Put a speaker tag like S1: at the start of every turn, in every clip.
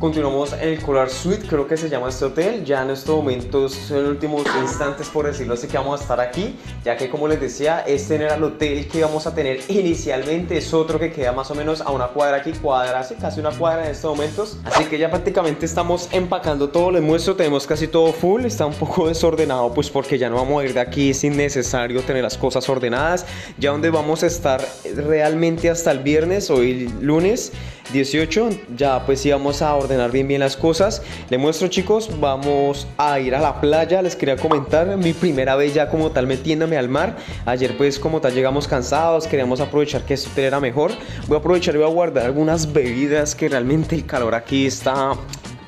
S1: continuamos en el Coral Suite, creo que se llama este hotel. Ya en estos momentos son últimos instantes, por decirlo así, que vamos a estar aquí. Ya que, como les decía, este era el hotel que íbamos a tener inicialmente. Es otro que queda más o menos a una cuadra aquí, cuadra, hace casi una cuadra en estos momentos. Así que ya prácticamente estamos empacando todo. Les muestro, tenemos casi todo full. Está un poco desordenado, pues porque ya no vamos a ir de aquí. Es innecesario tener las cosas ordenadas. Ya donde vamos a estar realmente hasta el viernes, hoy lunes 18, ya pues íbamos a ordenar bien bien las cosas. Les muestro chicos, vamos a ir a la playa, les quería comentar, mi primera vez ya como tal metiéndome al mar. Ayer pues como tal llegamos cansados, queríamos aprovechar que esto era mejor. Voy a aprovechar y voy a guardar algunas bebidas que realmente el calor aquí está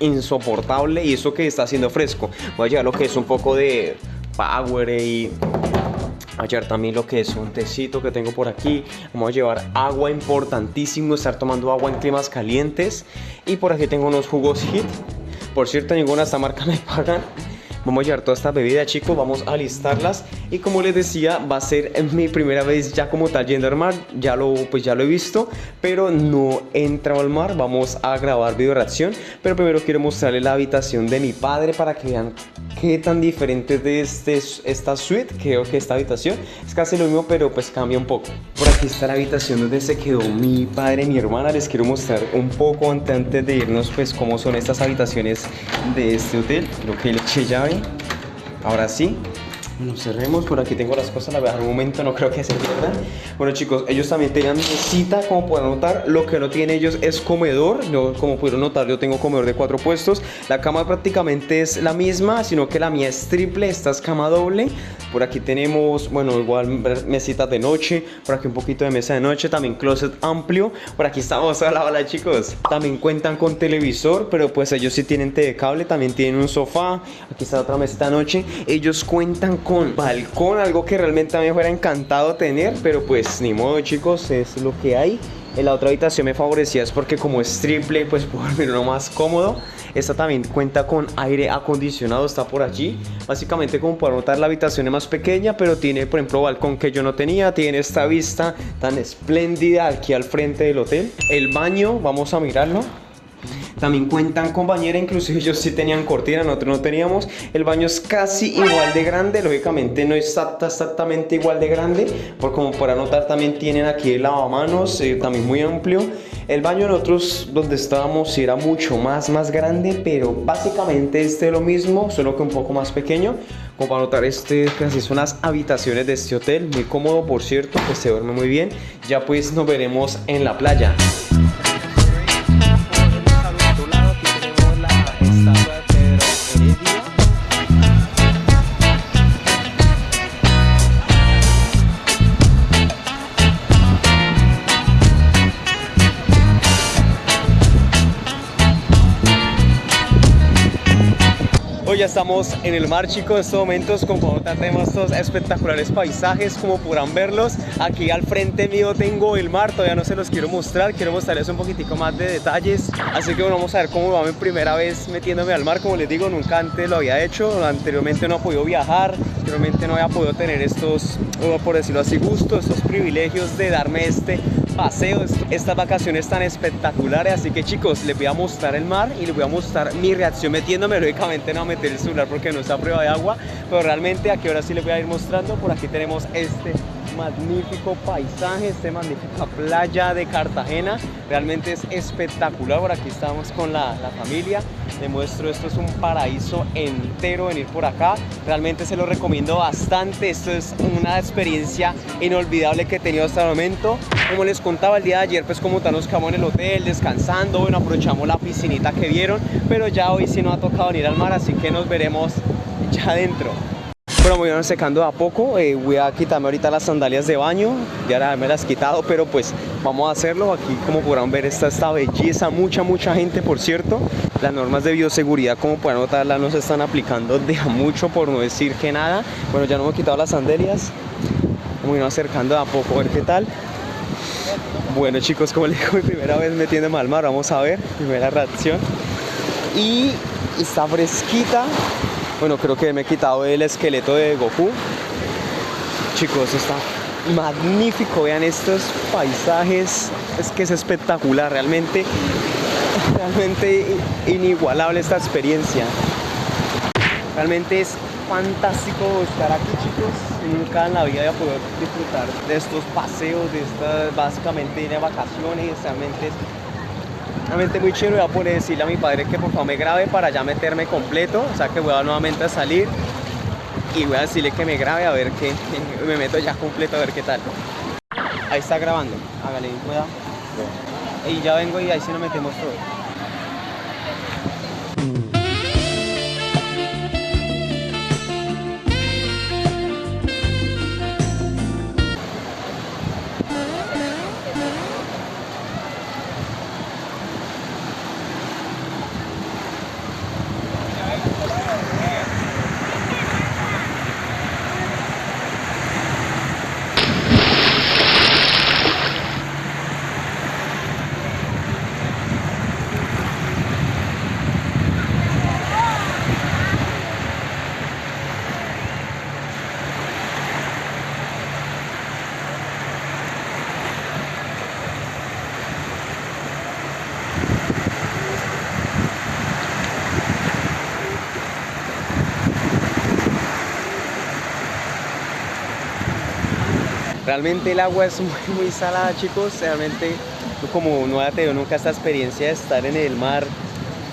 S1: insoportable y eso que está haciendo fresco. Voy a llevar lo que es un poco de power y Ayer también lo que es un tecito que tengo por aquí. Vamos a llevar agua, importantísimo estar tomando agua en climas calientes. Y por aquí tengo unos jugos HIT. Por cierto, ninguna esta marca me pagan. Vamos a llevar toda esta bebida chicos, vamos a listarlas y como les decía va a ser mi primera vez ya como tal yendo al mar, ya lo, pues ya lo he visto, pero no he entrado al mar, vamos a grabar video reacción, pero primero quiero mostrarles la habitación de mi padre para que vean qué tan diferente de este, esta suite, creo que esta habitación es casi lo mismo pero pues cambia un poco. Por aquí está la habitación donde se quedó mi padre y mi hermana, les quiero mostrar un poco antes de irnos pues cómo son estas habitaciones de este hotel, creo que le eché llave Ahora sí, bueno, cerremos, por aquí tengo las cosas, la voy a momento, no creo que se pierdan. Bueno chicos, ellos también tenían mesita, como pueden notar Lo que no tienen ellos es comedor yo, Como pudieron notar, yo tengo comedor de cuatro puestos. La cama prácticamente es la misma, sino que la mía es triple, esta es cama doble. Por aquí tenemos, bueno, igual mesitas de noche Por aquí un poquito de mesa de noche, también closet amplio. Por aquí estamos a la bala chicos. También cuentan con televisor, pero pues ellos sí tienen TV cable También tienen un sofá, aquí está otra mesita de noche. Ellos cuentan con balcón, algo que realmente a mí me fuera encantado tener, pero pues ni modo chicos, es lo que hay. En la otra habitación me favorecía es porque como es triple, pues puedo dormir uno más cómodo. Esta también cuenta con aire acondicionado, está por allí. Básicamente como pueden notar la habitación es más pequeña, pero tiene por ejemplo balcón que yo no tenía. Tiene esta vista tan espléndida aquí al frente del hotel. El baño, vamos a mirarlo. También cuentan con bañera, inclusive ellos sí tenían cortina, nosotros no teníamos. El baño es casi igual de grande, lógicamente no es exactamente igual de grande, por como para notar también tienen aquí el lavamanos, eh, también muy amplio. El baño nosotros donde estábamos era mucho más, más grande, pero básicamente este es lo mismo, solo que un poco más pequeño. Como para notar, este casi son las habitaciones de este hotel, muy cómodo por cierto, que se duerme muy bien. Ya pues nos veremos en la playa. Ya estamos en el mar chicos en estos momentos como tenemos estos espectaculares paisajes como podrán verlos. Aquí al frente mío tengo el mar todavía no se los quiero mostrar quiero mostrarles un poquitico más de detalles. Así que bueno vamos a ver cómo va mi primera vez metiéndome al mar. Como les digo nunca antes lo había hecho. Anteriormente no he podido viajar anteriormente no había podido tener estos por decirlo así gustos estos privilegios de darme este paseo, estas vacaciones tan espectaculares Así que chicos, les voy a mostrar el mar y les voy a mostrar mi reacción metiéndome Lógicamente no a meter el celular porque no está a prueba de agua Pero realmente aquí ahora sí les voy a ir mostrando Por aquí tenemos este magnífico paisaje, esta magnífica playa de Cartagena. Realmente es espectacular. Por aquí estamos con la, familia. Les muestro, esto es un paraíso entero venir por acá. Realmente se lo recomiendo bastante. Esto es una experiencia inolvidable que he tenido hasta el momento. Como les contaba el día de ayer, pues como tal nos quedamos en el hotel descansando. Bueno, aprovechamos la piscinita que vieron. Pero ya hoy sí nos ha tocado venir al mar, así que nos veremos ya adentro. Bueno, me voy secando a poco, eh, voy a quitarme ahorita las sandalias de baño, ya me las he quitado, pero pues vamos a hacerlo. Aquí como podrán ver está esta belleza, mucha mucha gente por cierto. Las normas de bioseguridad como pueden notarla no se están aplicando de a mucho por no decir que nada. Bueno, ya no me he quitado las sandalias, me voy acercando a poco a ver qué tal. Bueno chicos, como les digo, mi primera vez metiéndome al mar, vamos a ver, primera reacción. Y está fresquita, bueno, creo que me he quitado el esqueleto de Goku. Chicos, está magnífico. Vean estos paisajes. Es que es espectacular. Realmente realmente inigualable esta experiencia. Realmente es fantástico estar aquí chicos. Nunca en la vida voy a poder disfrutar de estos paseos, de estas básicamente de vacaciones. Realmente realmente muy chévere. Voy a poder decirle a mi padre que por favor me grabe para ya meterme completo. O sea que voy a nuevamente a salir y voy a decirle que me grabe a ver qué. Me meto ya completo a ver qué tal. Ahí está grabando. Hágale, cuidado. Y ya vengo y ahí sí nos metemos todo. Realmente el agua es muy, muy salada, chicos. Realmente, como no ha tenido nunca esta experiencia de estar en el mar,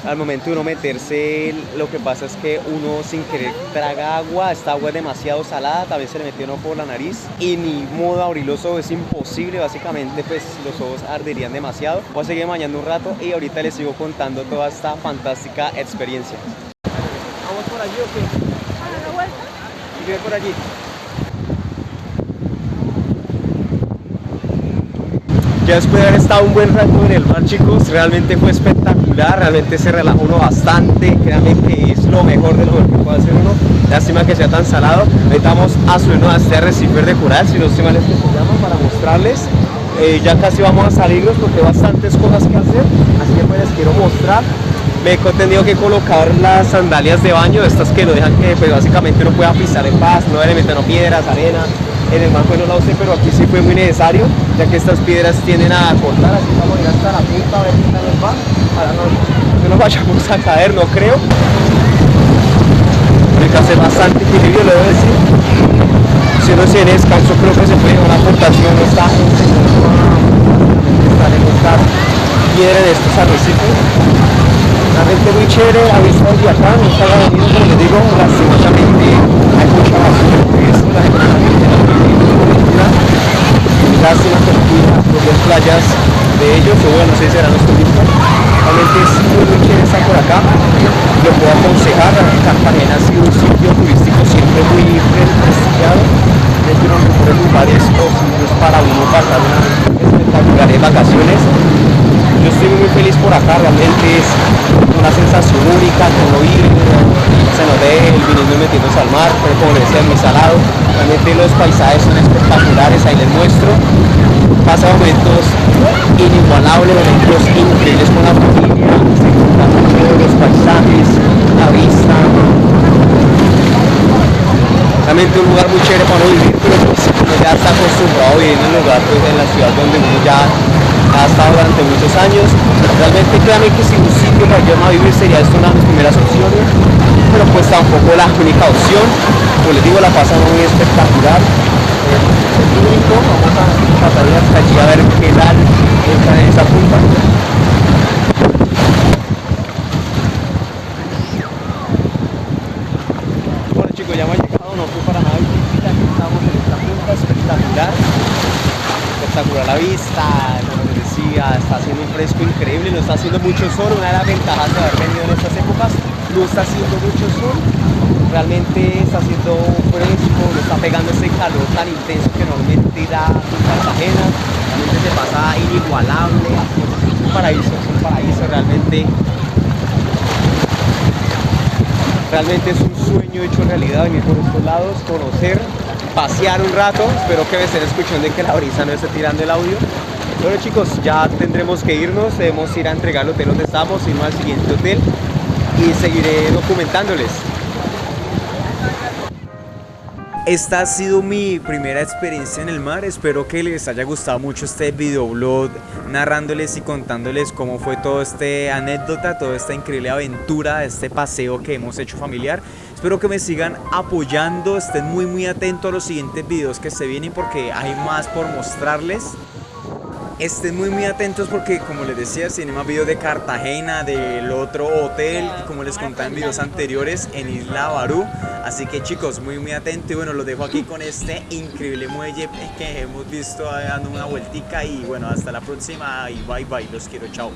S1: al momento de uno meterse, lo que pasa es que uno sin querer traga agua, esta agua es demasiado salada, tal vez se le metió uno por la nariz y ni modo abrir los ojos, es imposible, básicamente pues los ojos arderían demasiado. Voy a seguir bañando un rato y ahorita les sigo contando toda esta fantástica experiencia. ¿Vamos por allí o qué? ¿A la vuelta? ¿Y por allí? Ya después de haber estado un buen rato en el mar, chicos, realmente fue espectacular, realmente se relajó uno bastante, créanme que es lo mejor de lo que puede hacer uno. Lástima que sea tan salado. Vamos a subirnos a este arrecife de coral, si no se mal es que se llama, para mostrarles. Eh, ya casi vamos a salirnos porque hay bastantes cosas que hacer, así que pues les quiero mostrar. Me he tenido que colocar las sandalias de baño, estas que lo dejan que pues, básicamente uno pueda pisar en paz, no le meten piedras, arena, en el mar no la usé, pero aquí sí fue muy necesario, ya que estas piedras tienden a cortar, así vamos a ir hasta la punta a ver qué tal nos va, para no, no nos vayamos a caer, no creo. Que hacer bastante equilibrio, lo debo decir. Si uno tiene descanso, creo que se puede una aportación, esta gente estar en esta piedra de estos arrecifes. La gente muy chévere, ha visto acá, no está venido, como les digo, lastimosamente hay mucha basura, eso la gente lástima que no las propias playas de ellos, o bueno, no sé si serán los turistas. Realmente es muy, muy chévere estar por acá. Lo puedo aconsejar, Cartagena ha sido un sitio turístico siempre muy prestigiado. Es uno de los mejores lugares posibles para uno pasar unas espectaculares vacaciones. Yo estoy muy feliz por acá, realmente es una sensación única, como ir, se nos ve el metiéndose al mar, pero como les decía, muy salado. Realmente los paisajes son espectaculares, ahí les muestro. Pasa momentos inigualables, momentos increíbles con la familia, se encuentran los paisajes, la vista. Realmente un lugar muy chévere para vivir, pero pues uno ya está acostumbrado a vivir en un lugar, pues en la ciudad donde uno ya ha estado durante muchos años. Realmente créanme que si un sitio para yo a vivir sería esto una de mis primeras opciones, pero pues tampoco la única opción. Como les digo, la pasamos muy espectacular. Es único, vamos a pasar hasta allí a ver qué tal está en esa punta. Bueno chicos, ya hemos llegado, no fue para nada difícil, aquí estamos en esta punta espectacular espectacular la vista, está haciendo un fresco increíble, no está haciendo mucho sol, una de las ventajas de haber venido en estas épocas, no está haciendo mucho sol, realmente está haciendo fresco, no está pegando ese calor tan intenso que normalmente da en Cartagena, realmente se pasa inigualable, es un paraíso, es un paraíso realmente. Realmente es un sueño hecho realidad venir por estos lados, conocer, pasear un rato, espero que me estén escuchando y que la brisa no esté tirando el audio. Bueno chicos, ya tendremos que irnos, debemos ir a entregar el hotel donde estamos, irnos al siguiente hotel y seguiré documentándoles.
S2: esta ha sido mi primera experiencia en el mar. Espero que les haya gustado mucho este videoblog narrándoles y contándoles cómo fue toda esta anécdota, toda esta increíble aventura, este paseo que hemos hecho familiar. Espero que me sigan apoyando, estén muy muy atentos a los siguientes videos que se vienen porque hay más por mostrarles. Estén muy muy atentos porque como les decía, tiene más videos de Cartagena, del otro hotel, como les contaba en videos anteriores, en Isla Barú. Así que chicos, muy muy atentos y bueno, los dejo aquí con este increíble muelle que hemos visto dando una vueltica. Y bueno, hasta la próxima. Y bye bye, los quiero, chao.